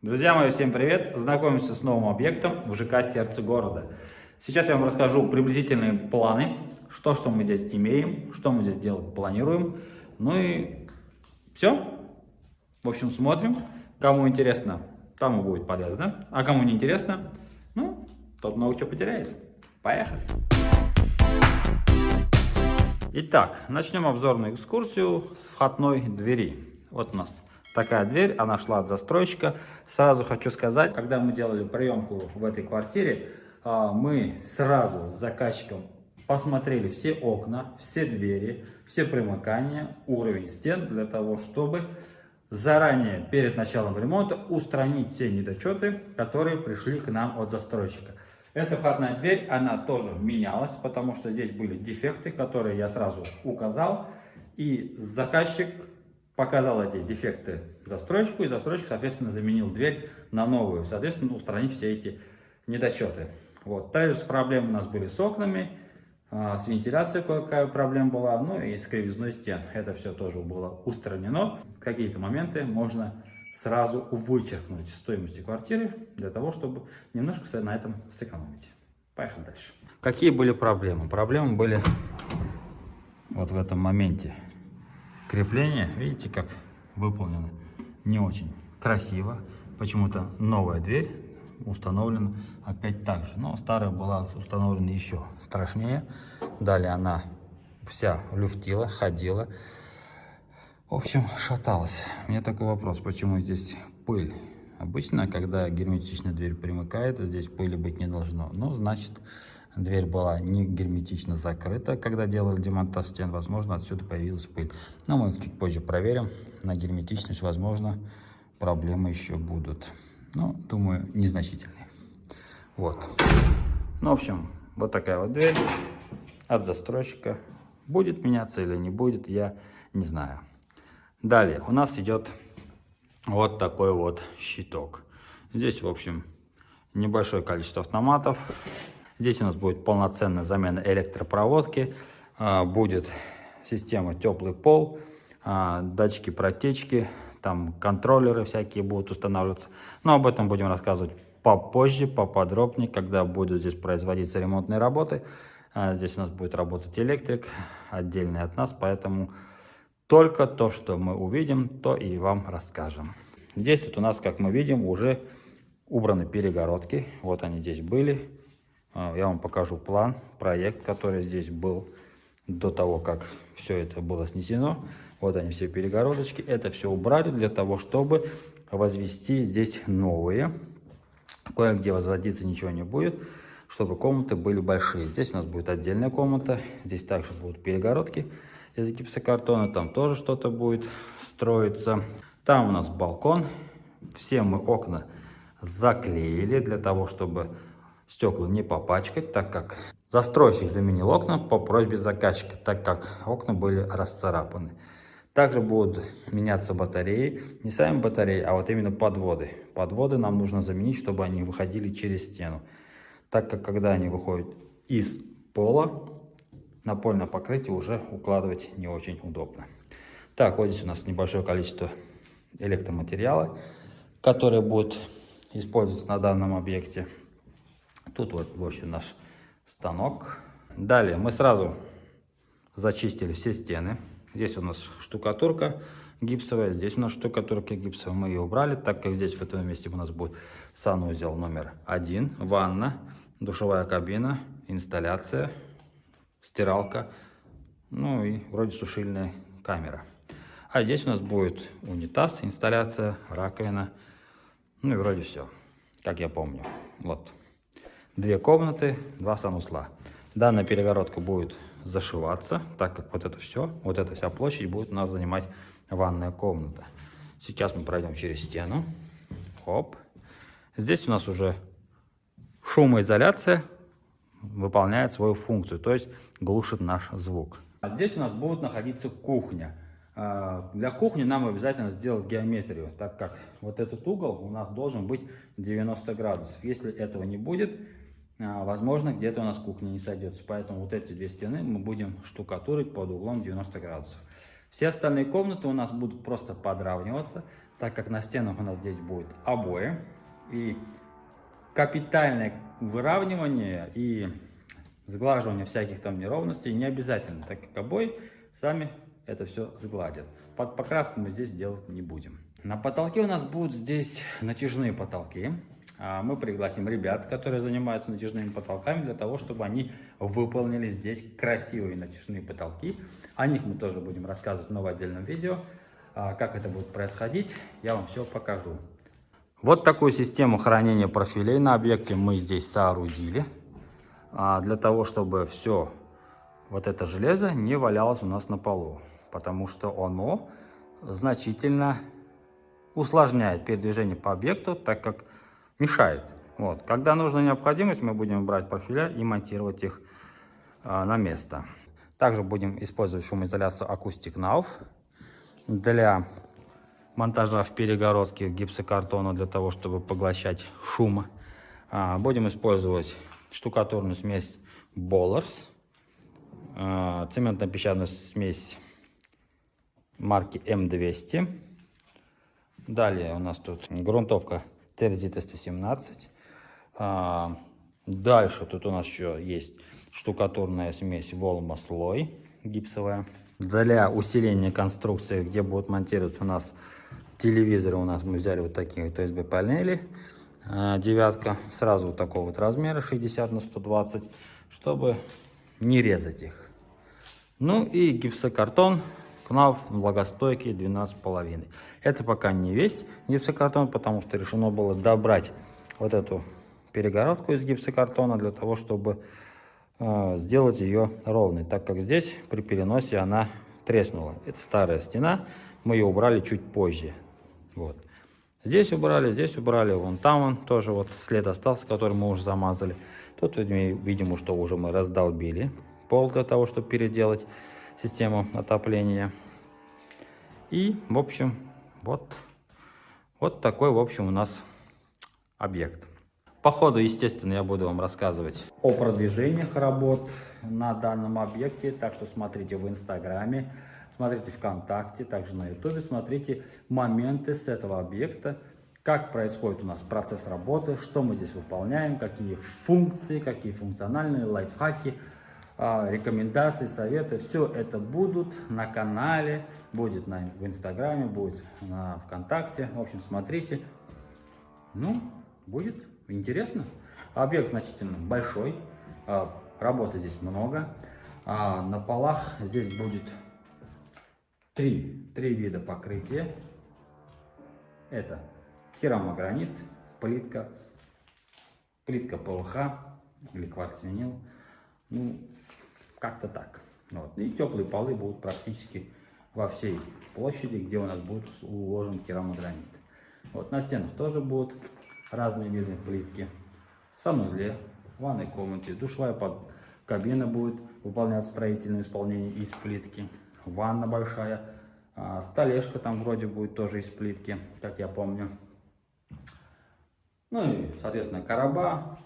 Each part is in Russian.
Друзья мои, всем привет! Знакомимся с новым объектом в ЖК «Сердце города». Сейчас я вам расскажу приблизительные планы, что, что мы здесь имеем, что мы здесь делать планируем. Ну и все. В общем, смотрим. Кому интересно, тому будет полезно. А кому не интересно, ну, тот много чего потеряет. Поехали! Итак, начнем обзорную экскурсию с входной двери. Вот у нас такая дверь, она шла от застройщика. Сразу хочу сказать, когда мы делали приемку в этой квартире, а, мы сразу с заказчиком посмотрели все окна, все двери, все примыкания, уровень стен, для того, чтобы заранее, перед началом ремонта, устранить все недочеты, которые пришли к нам от застройщика. Эта входная дверь, она тоже менялась, потому что здесь были дефекты, которые я сразу указал. И заказчик показал эти дефекты застройщику, и застройщик, соответственно, заменил дверь на новую, соответственно, устранив все эти недочеты. Вот. Также с проблемы у нас были с окнами, а, с вентиляцией какая проблема была, ну и с кривизной стен. Это все тоже было устранено. Какие-то моменты можно сразу вычеркнуть стоимости квартиры, для того, чтобы немножко на этом сэкономить. Поехали дальше. Какие были проблемы? Проблемы были вот в этом моменте. Крепление, видите, как выполнено не очень красиво. Почему-то новая дверь установлена опять так же. Но старая была установлена еще страшнее. Далее она вся люфтила, ходила. В общем, шаталась. У меня такой вопрос, почему здесь пыль? Обычно, когда герметичная дверь примыкает, здесь пыли быть не должно. Ну, значит, Дверь была не герметично закрыта, когда делали демонтаж стен. Возможно, отсюда появилась пыль. Но мы чуть позже проверим на герметичность. Возможно, проблемы еще будут. Ну, думаю, незначительные. Вот. Ну, в общем, вот такая вот дверь от застройщика. Будет меняться или не будет, я не знаю. Далее у нас идет вот такой вот щиток. Здесь, в общем, небольшое количество автоматов. Здесь у нас будет полноценная замена электропроводки, а, будет система теплый пол, а, датчики протечки, там контроллеры всякие будут устанавливаться. Но об этом будем рассказывать попозже, поподробнее, когда будут здесь производиться ремонтные работы. А, здесь у нас будет работать электрик, отдельный от нас, поэтому только то, что мы увидим, то и вам расскажем. Здесь вот у нас, как мы видим, уже убраны перегородки. Вот они здесь были. А, я вам покажу план, проект, который здесь был до того, как все это было снесено. Вот они все перегородочки. Это все убрали для того, чтобы возвести здесь новые. Кое-где возводиться ничего не будет, чтобы комнаты были большие. Здесь у нас будет отдельная комната. Здесь также будут перегородки из гипсокартона. Там тоже что-то будет строиться. Там у нас балкон. Все мы окна заклеили для того, чтобы стекла не попачкать, так как застройщик заменил окна по просьбе заказчика, так как окна были расцарапаны. Также будут меняться батареи, не сами батареи, а вот именно подводы. Подводы нам нужно заменить, чтобы они выходили через стену. Так как когда они выходят из пола, напольное покрытие уже укладывать не очень удобно. Так, вот здесь у нас небольшое количество электроматериала, который будет использоваться на данном объекте. Тут вот, в общем, наш станок. Далее мы сразу зачистили все стены. Здесь у нас штукатурка гипсовая, здесь у нас штукатурка гипсовая. Мы ее убрали, так как здесь в этом месте у нас будет санузел номер один, ванна, душевая кабина, инсталляция, стиралка, ну и вроде сушильная камера. А здесь у нас будет унитаз, инсталляция, раковина, ну и вроде все, как я помню. Вот две комнаты, два санузла. Данная перегородка будет зашиваться, так как вот это все, вот эта вся площадь будет у нас занимать ванная комната. Сейчас мы пройдем через стену. Хоп. Здесь у нас уже шумоизоляция выполняет свою функцию, то есть глушит наш звук. А здесь у нас будет находиться кухня. А, для кухни нам обязательно сделать геометрию, так как вот этот угол у нас должен быть 90 градусов. Если этого не будет, возможно, где-то у нас кухня не сойдется. Поэтому вот эти две стены мы будем штукатурить под углом 90 градусов. Все остальные комнаты у нас будут просто подравниваться, так как на стенах у нас здесь будет обои. И капитальное выравнивание и сглаживание всяких там неровностей не обязательно, так как обои сами это все сгладят. Под покраску мы здесь делать не будем. На потолке у нас будут здесь натяжные потолки. А, мы пригласим ребят, которые занимаются натяжными потолками, для того, чтобы они выполнили здесь красивые натяжные потолки. О них мы тоже будем рассказывать в новом отдельном видео. А, как это будет происходить, я вам все покажу. Вот такую систему хранения профилей на объекте мы здесь соорудили. А, для того, чтобы все вот это железо не валялось у нас на полу. Потому что оно значительно усложняет передвижение по объекту, так как мешает. Вот. Когда нужна необходимость, мы будем брать профиля и монтировать их а, на место. Также будем использовать шумоизоляцию Acoustic Nav для монтажа в перегородке гипсокартона для того, чтобы поглощать шум. А, будем использовать штукатурную смесь Bollers, а, цементно-песчаную смесь марки М200. Далее у нас тут грунтовка Терзита 117. А, дальше тут у нас еще есть штукатурная смесь Волма слой гипсовая. Для усиления конструкции, где будут монтироваться у нас телевизоры, у нас мы взяли вот такие вот USB панели. А, девятка, сразу вот такого вот размера, 60 на 120, чтобы не резать их. Ну и гипсокартон КНАФ влагостойкий 12,5. Это пока не весь гипсокартон, потому что решено было добрать вот эту перегородку из гипсокартона для того, чтобы э, сделать ее ровной, так как здесь при переносе она треснула. Это старая стена, мы ее убрали чуть позже. Вот. Здесь убрали, здесь убрали, вон там он тоже вот след остался, который мы уже замазали. Тут видимо, что уже мы раздолбили пол для того, чтобы переделать систему отопления. И, в общем, вот, вот такой, в общем, у нас объект. По ходу, естественно, я буду вам рассказывать о продвижениях работ на данном объекте. Так что смотрите в Инстаграме, смотрите ВКонтакте, также на Ютубе. Смотрите моменты с этого объекта, как происходит у нас процесс работы, что мы здесь выполняем, какие функции, какие функциональные лайфхаки – рекомендации, советы, все это будут на канале, будет на, в Инстаграме, будет на ВКонтакте. В общем, смотрите. Ну, будет интересно. Объект значительно большой, а, работы здесь много. А, на полах здесь будет три, три вида покрытия. Это керамогранит, плитка, плитка ПВХ или кварцвинил. Ну, как-то так. Вот. И теплые полы будут практически во всей площади, где у нас будет уложен керамогранит. Вот на стенах тоже будут разные виды плитки. В санузле, в ванной комнате, душевая под кабина будет выполнять строительное исполнение из плитки. Ванна большая, а, столешка там вроде будет тоже из плитки, как я помню. Ну и, соответственно, короба,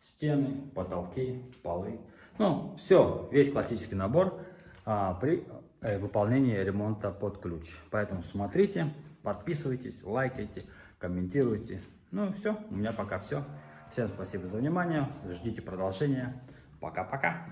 стены, потолки, полы. Ну, все, весь классический набор а, при э, выполнении ремонта под ключ. Поэтому смотрите, подписывайтесь, лайкайте, комментируйте. Ну, все, у меня пока все. Всем спасибо за внимание, ждите продолжения. Пока-пока.